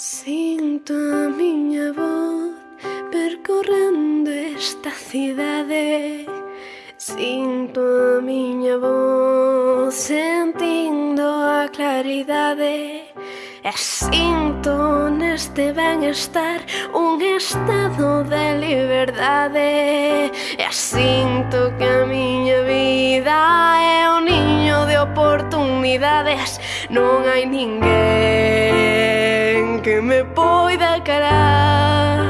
Sinto a miña voz percorrendo esta cidade. Sinto a miña voz sentindo a claridade. E sinto neste ben estar un estado de liberdade. E sinto que a miña vida é un niño de oportunidades. Non hai ninguén que me poida carar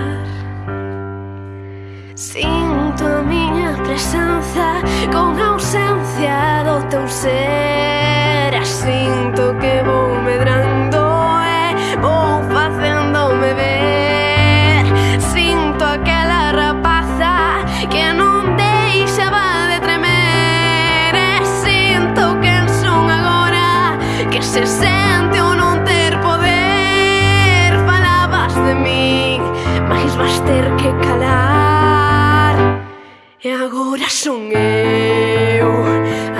Sinto a miña presenza con ausencia do teu ser. Sinto que vou medrando eh, e vou facéndome ver. Sinto aquela rapaza que non deixaba de tremer E quen son agora que se sei sou eu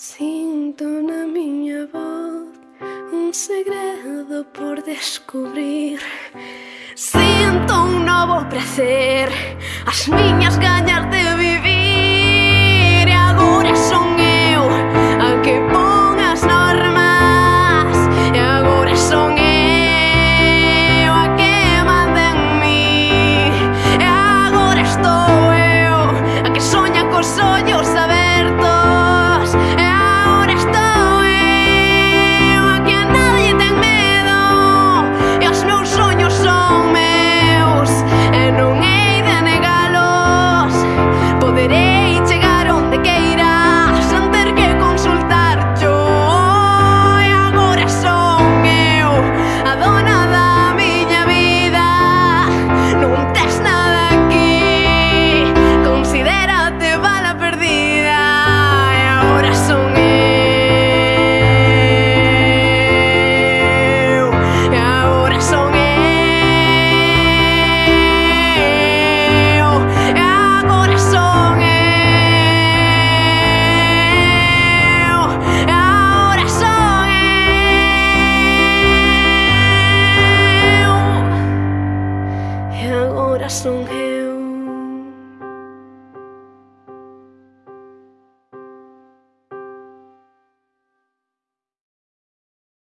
Sinto na miña voz un segredo por descubrir. Sinto un novo prazer, corazón